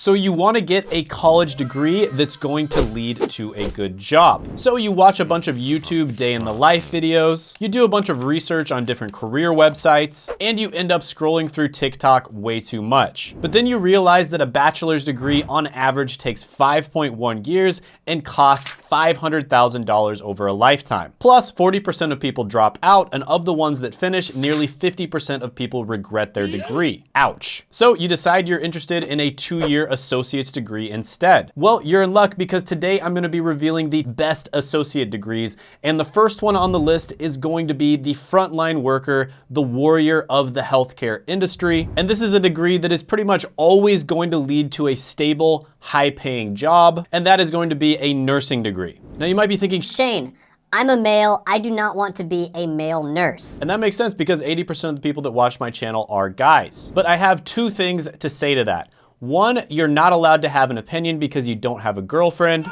So you wanna get a college degree that's going to lead to a good job. So you watch a bunch of YouTube day in the life videos, you do a bunch of research on different career websites, and you end up scrolling through TikTok way too much. But then you realize that a bachelor's degree on average takes 5.1 years and costs $500,000 over a lifetime. Plus, 40% of people drop out, and of the ones that finish, nearly 50% of people regret their degree. Ouch. So you decide you're interested in a two-year associate's degree instead. Well, you're in luck because today I'm gonna be revealing the best associate degrees, and the first one on the list is going to be the frontline worker, the warrior of the healthcare industry. And this is a degree that is pretty much always going to lead to a stable, high-paying job, and that is going to be a nursing degree. Now you might be thinking, Shane, I'm a male. I do not want to be a male nurse. And that makes sense because 80% of the people that watch my channel are guys. But I have two things to say to that. One, you're not allowed to have an opinion because you don't have a girlfriend.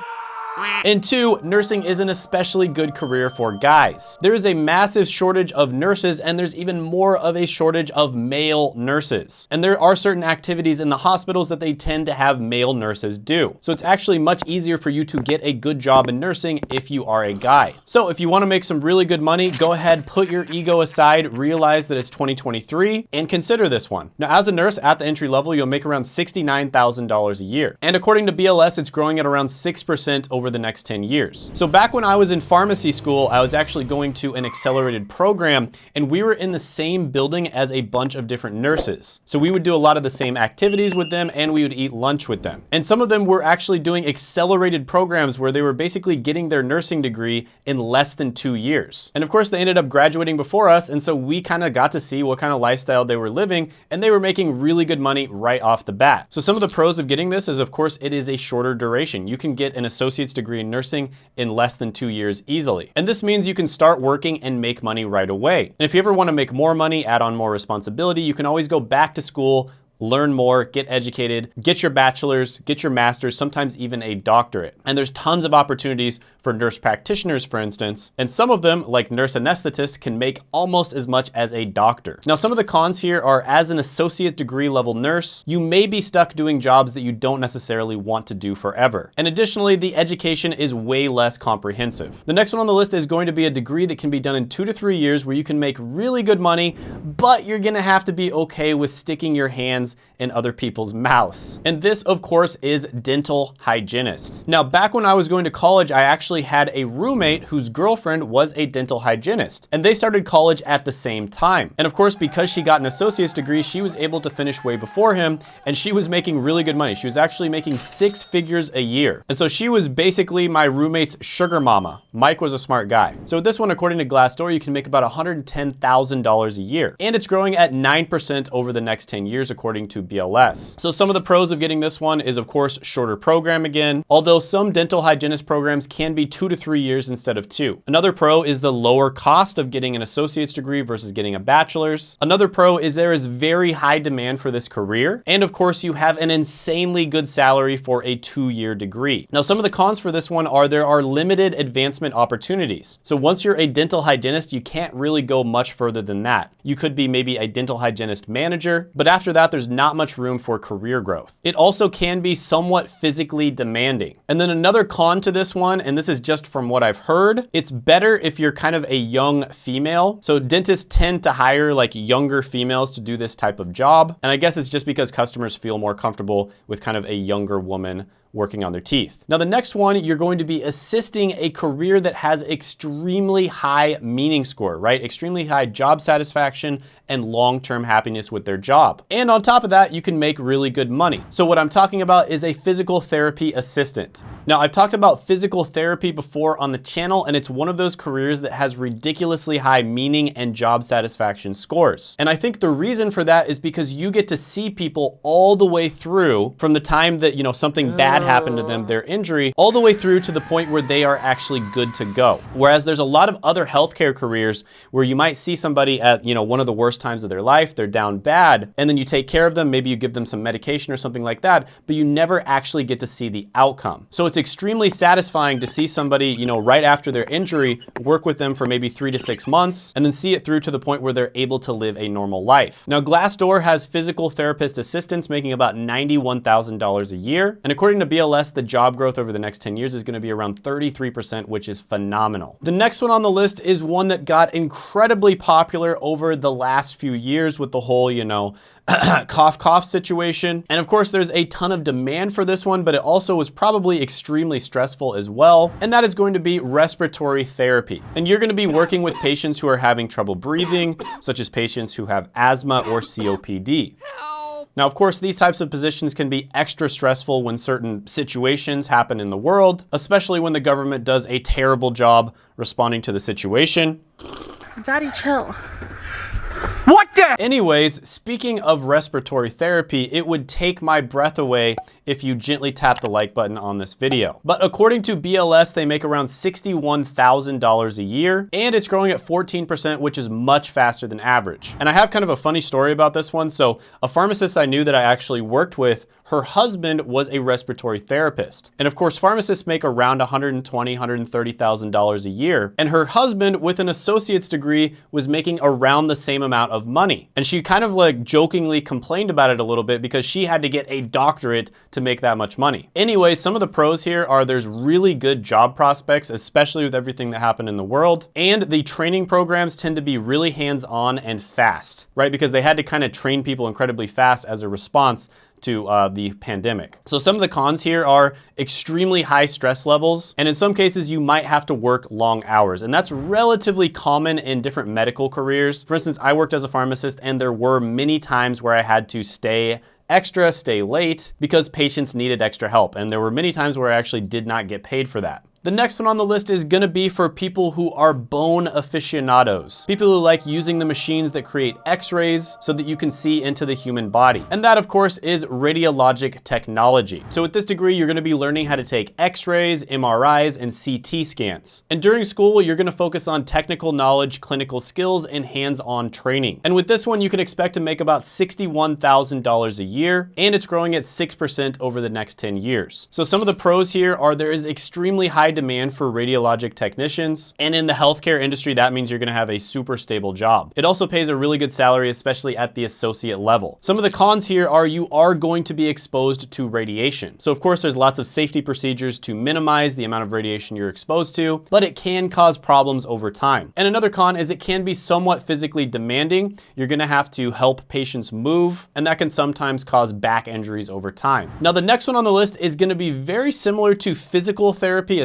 And two, nursing is an especially good career for guys. There is a massive shortage of nurses and there's even more of a shortage of male nurses. And there are certain activities in the hospitals that they tend to have male nurses do. So it's actually much easier for you to get a good job in nursing if you are a guy. So if you wanna make some really good money, go ahead, put your ego aside, realize that it's 2023 and consider this one. Now as a nurse at the entry level, you'll make around $69,000 a year. And according to BLS, it's growing at around 6% over over the next 10 years. So back when I was in pharmacy school, I was actually going to an accelerated program and we were in the same building as a bunch of different nurses. So we would do a lot of the same activities with them and we would eat lunch with them. And some of them were actually doing accelerated programs where they were basically getting their nursing degree in less than two years. And of course they ended up graduating before us and so we kind of got to see what kind of lifestyle they were living and they were making really good money right off the bat. So some of the pros of getting this is of course it is a shorter duration. You can get an associate's degree in nursing in less than two years easily. And this means you can start working and make money right away. And if you ever wanna make more money, add on more responsibility, you can always go back to school, learn more, get educated, get your bachelor's, get your master's, sometimes even a doctorate. And there's tons of opportunities for nurse practitioners, for instance, and some of them, like nurse anesthetists, can make almost as much as a doctor. Now, some of the cons here are as an associate degree level nurse, you may be stuck doing jobs that you don't necessarily want to do forever. And additionally, the education is way less comprehensive. The next one on the list is going to be a degree that can be done in two to three years where you can make really good money, but you're gonna have to be okay with sticking your hands hands in other people's mouths. And this, of course, is dental hygienist. Now, back when I was going to college, I actually had a roommate whose girlfriend was a dental hygienist, and they started college at the same time. And of course, because she got an associate's degree, she was able to finish way before him, and she was making really good money. She was actually making six figures a year. And so she was basically my roommate's sugar mama. Mike was a smart guy. So with this one, according to Glassdoor, you can make about $110,000 a year. And it's growing at 9% over the next 10 years, according according to BLS. So some of the pros of getting this one is of course shorter program again, although some dental hygienist programs can be two to three years instead of two. Another pro is the lower cost of getting an associate's degree versus getting a bachelor's. Another pro is there is very high demand for this career. And of course you have an insanely good salary for a two-year degree. Now some of the cons for this one are there are limited advancement opportunities. So once you're a dental hygienist, you can't really go much further than that. You could be maybe a dental hygienist manager, but after that, there's not much room for career growth. It also can be somewhat physically demanding. And then another con to this one, and this is just from what I've heard, it's better if you're kind of a young female. So dentists tend to hire like younger females to do this type of job. And I guess it's just because customers feel more comfortable with kind of a younger woman working on their teeth. Now the next one, you're going to be assisting a career that has extremely high meaning score, right? Extremely high job satisfaction and long-term happiness with their job. And on top of that, you can make really good money. So what I'm talking about is a physical therapy assistant. Now I've talked about physical therapy before on the channel and it's one of those careers that has ridiculously high meaning and job satisfaction scores. And I think the reason for that is because you get to see people all the way through from the time that, you know, something bad happened to them, their injury, all the way through to the point where they are actually good to go. Whereas there's a lot of other healthcare careers where you might see somebody at, you know, one of the worst times of their life, they're down bad, and then you take care of them, maybe you give them some medication or something like that, but you never actually get to see the outcome. So it's extremely satisfying to see somebody, you know, right after their injury, work with them for maybe three to six months, and then see it through to the point where they're able to live a normal life. Now, Glassdoor has physical therapist assistants making about $91,000 a year. And according to BLS, the job growth over the next 10 years is gonna be around 33%, which is phenomenal. The next one on the list is one that got incredibly popular over the last few years with the whole, you know, cough cough situation. And of course, there's a ton of demand for this one, but it also was probably extremely stressful as well. And that is going to be respiratory therapy. And you're gonna be working with patients who are having trouble breathing, such as patients who have asthma or COPD. Now, of course, these types of positions can be extra stressful when certain situations happen in the world, especially when the government does a terrible job responding to the situation. Daddy, chill. What the? Anyways, speaking of respiratory therapy, it would take my breath away if you gently tap the like button on this video. But according to BLS, they make around $61,000 a year, and it's growing at 14%, which is much faster than average. And I have kind of a funny story about this one. So a pharmacist I knew that I actually worked with her husband was a respiratory therapist. And of course, pharmacists make around $120,000, $130,000 a year. And her husband, with an associate's degree, was making around the same amount of money. And she kind of like jokingly complained about it a little bit because she had to get a doctorate to make that much money. Anyway, some of the pros here are there's really good job prospects, especially with everything that happened in the world. And the training programs tend to be really hands-on and fast, right? Because they had to kind of train people incredibly fast as a response to uh, the pandemic. So some of the cons here are extremely high stress levels, and in some cases you might have to work long hours, and that's relatively common in different medical careers. For instance, I worked as a pharmacist and there were many times where I had to stay extra, stay late, because patients needed extra help. And there were many times where I actually did not get paid for that. The next one on the list is gonna be for people who are bone aficionados. People who like using the machines that create x-rays so that you can see into the human body. And that of course is radiologic technology. So with this degree, you're gonna be learning how to take x-rays, MRIs, and CT scans. And during school, you're gonna focus on technical knowledge, clinical skills, and hands-on training. And with this one, you can expect to make about $61,000 a year, and it's growing at 6% over the next 10 years. So some of the pros here are there is extremely high high demand for radiologic technicians. And in the healthcare industry, that means you're gonna have a super stable job. It also pays a really good salary, especially at the associate level. Some of the cons here are you are going to be exposed to radiation. So of course, there's lots of safety procedures to minimize the amount of radiation you're exposed to, but it can cause problems over time. And another con is it can be somewhat physically demanding. You're gonna have to help patients move, and that can sometimes cause back injuries over time. Now, the next one on the list is gonna be very similar to physical therapy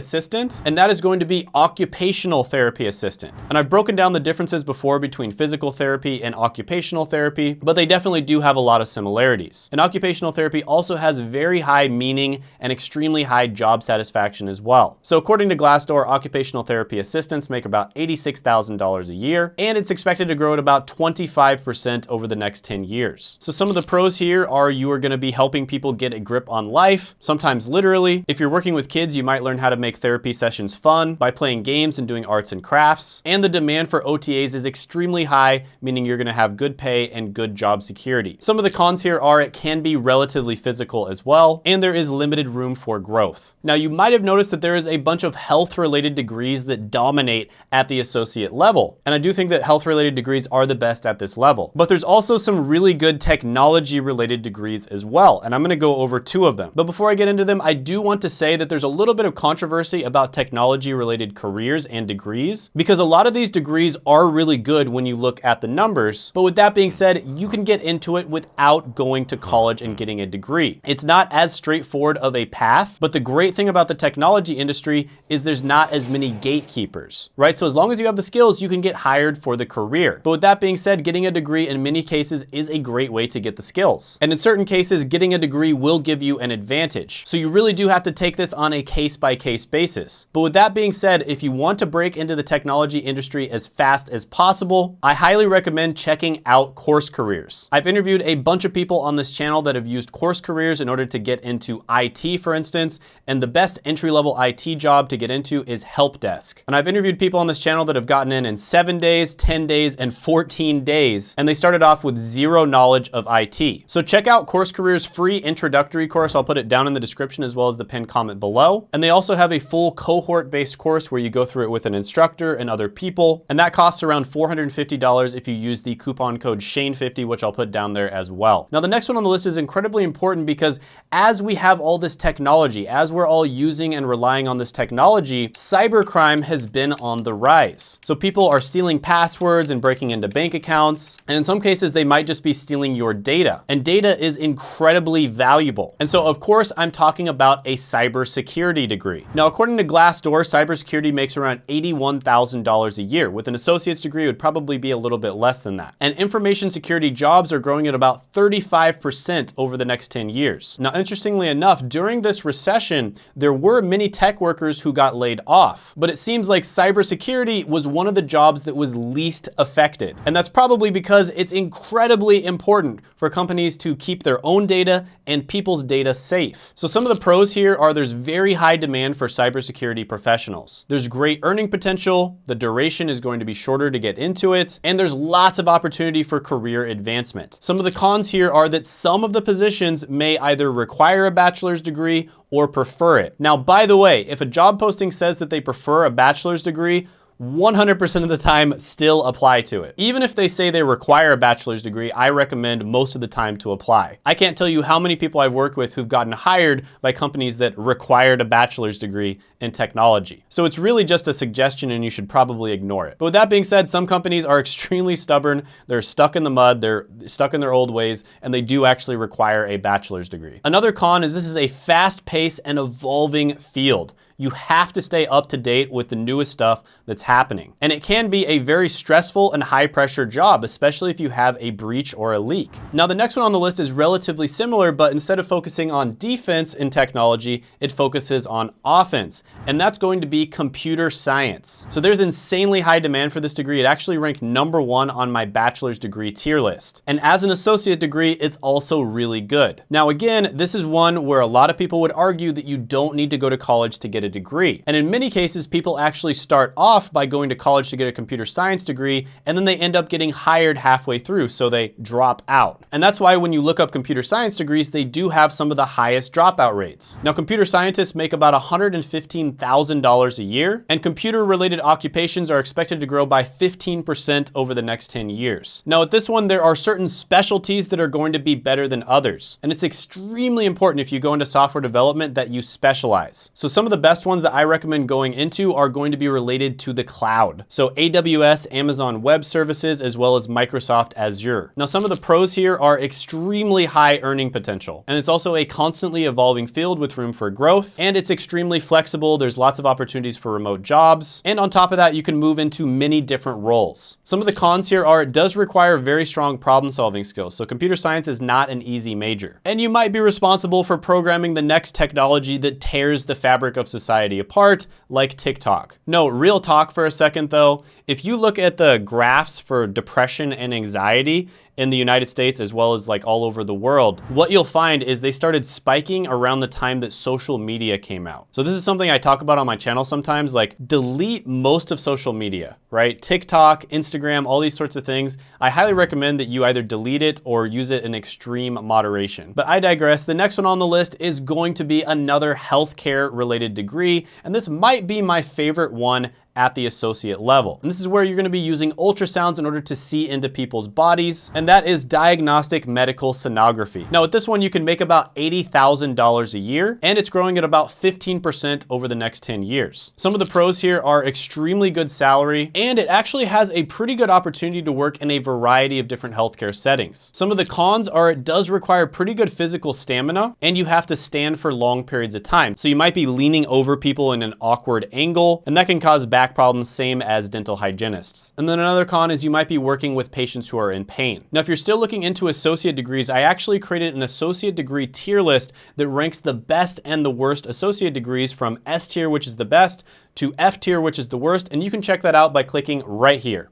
and that is going to be occupational therapy assistant. And I've broken down the differences before between physical therapy and occupational therapy, but they definitely do have a lot of similarities. And occupational therapy also has very high meaning and extremely high job satisfaction as well. So according to Glassdoor, occupational therapy assistants make about $86,000 a year, and it's expected to grow at about 25% over the next 10 years. So some of the pros here are you are gonna be helping people get a grip on life, sometimes literally. If you're working with kids, you might learn how to make therapy sessions fun by playing games and doing arts and crafts. And the demand for OTAs is extremely high, meaning you're gonna have good pay and good job security. Some of the cons here are it can be relatively physical as well, and there is limited room for growth. Now, you might have noticed that there is a bunch of health-related degrees that dominate at the associate level. And I do think that health-related degrees are the best at this level. But there's also some really good technology-related degrees as well, and I'm gonna go over two of them. But before I get into them, I do want to say that there's a little bit of controversy about technology related careers and degrees because a lot of these degrees are really good when you look at the numbers. But with that being said, you can get into it without going to college and getting a degree. It's not as straightforward of a path, but the great thing about the technology industry is there's not as many gatekeepers, right? So as long as you have the skills, you can get hired for the career. But with that being said, getting a degree in many cases is a great way to get the skills. And in certain cases, getting a degree will give you an advantage. So you really do have to take this on a case by case basis basis. But with that being said, if you want to break into the technology industry as fast as possible, I highly recommend checking out Course Careers. I've interviewed a bunch of people on this channel that have used Course Careers in order to get into IT, for instance, and the best entry-level IT job to get into is help desk. And I've interviewed people on this channel that have gotten in in seven days, 10 days, and 14 days, and they started off with zero knowledge of IT. So check out Course Careers free introductory course. I'll put it down in the description as well as the pinned comment below. And they also have a full cohort-based course where you go through it with an instructor and other people. And that costs around $450 if you use the coupon code Shane50, which I'll put down there as well. Now, the next one on the list is incredibly important because as we have all this technology, as we're all using and relying on this technology, cybercrime has been on the rise. So people are stealing passwords and breaking into bank accounts. And in some cases, they might just be stealing your data. And data is incredibly valuable. And so of course, I'm talking about a cybersecurity degree. Now, according to Glassdoor, cybersecurity makes around $81,000 a year. With an associate's degree, it would probably be a little bit less than that. And information security jobs are growing at about 35% over the next 10 years. Now, interestingly enough, during this recession, there were many tech workers who got laid off, but it seems like cybersecurity was one of the jobs that was least affected. And that's probably because it's incredibly important for companies to keep their own data and people's data safe. So some of the pros here are there's very high demand for cybersecurity professionals. There's great earning potential, the duration is going to be shorter to get into it, and there's lots of opportunity for career advancement. Some of the cons here are that some of the positions may either require a bachelor's degree or prefer it. Now, by the way, if a job posting says that they prefer a bachelor's degree, 100% of the time still apply to it. Even if they say they require a bachelor's degree, I recommend most of the time to apply. I can't tell you how many people I've worked with who've gotten hired by companies that required a bachelor's degree in technology. So it's really just a suggestion and you should probably ignore it. But with that being said, some companies are extremely stubborn. They're stuck in the mud, they're stuck in their old ways, and they do actually require a bachelor's degree. Another con is this is a fast paced and evolving field you have to stay up to date with the newest stuff that's happening. And it can be a very stressful and high pressure job, especially if you have a breach or a leak. Now, the next one on the list is relatively similar, but instead of focusing on defense in technology, it focuses on offense. And that's going to be computer science. So there's insanely high demand for this degree. It actually ranked number one on my bachelor's degree tier list. And as an associate degree, it's also really good. Now, again, this is one where a lot of people would argue that you don't need to go to college to get get a degree. And in many cases, people actually start off by going to college to get a computer science degree, and then they end up getting hired halfway through, so they drop out. And that's why when you look up computer science degrees, they do have some of the highest dropout rates. Now, computer scientists make about $115,000 a year, and computer-related occupations are expected to grow by 15% over the next 10 years. Now, with this one, there are certain specialties that are going to be better than others, and it's extremely important if you go into software development that you specialize. So some of the best best ones that I recommend going into are going to be related to the cloud. So AWS, Amazon Web Services, as well as Microsoft Azure. Now, some of the pros here are extremely high earning potential. And it's also a constantly evolving field with room for growth. And it's extremely flexible. There's lots of opportunities for remote jobs. And on top of that, you can move into many different roles. Some of the cons here are it does require very strong problem solving skills. So computer science is not an easy major. And you might be responsible for programming the next technology that tears the fabric of society society apart, like TikTok. No, real talk for a second though, if you look at the graphs for depression and anxiety in the United States as well as like all over the world, what you'll find is they started spiking around the time that social media came out. So this is something I talk about on my channel sometimes, like delete most of social media, right? TikTok, Instagram, all these sorts of things. I highly recommend that you either delete it or use it in extreme moderation. But I digress. The next one on the list is going to be another healthcare related degree. And this might be my favorite one at the associate level. And this is where you're gonna be using ultrasounds in order to see into people's bodies, and that is diagnostic medical sonography. Now with this one, you can make about $80,000 a year, and it's growing at about 15% over the next 10 years. Some of the pros here are extremely good salary, and it actually has a pretty good opportunity to work in a variety of different healthcare settings. Some of the cons are it does require pretty good physical stamina, and you have to stand for long periods of time. So you might be leaning over people in an awkward angle, and that can cause bad back problems, same as dental hygienists. And then another con is you might be working with patients who are in pain. Now, if you're still looking into associate degrees, I actually created an associate degree tier list that ranks the best and the worst associate degrees from S tier, which is the best, to F tier, which is the worst, and you can check that out by clicking right here.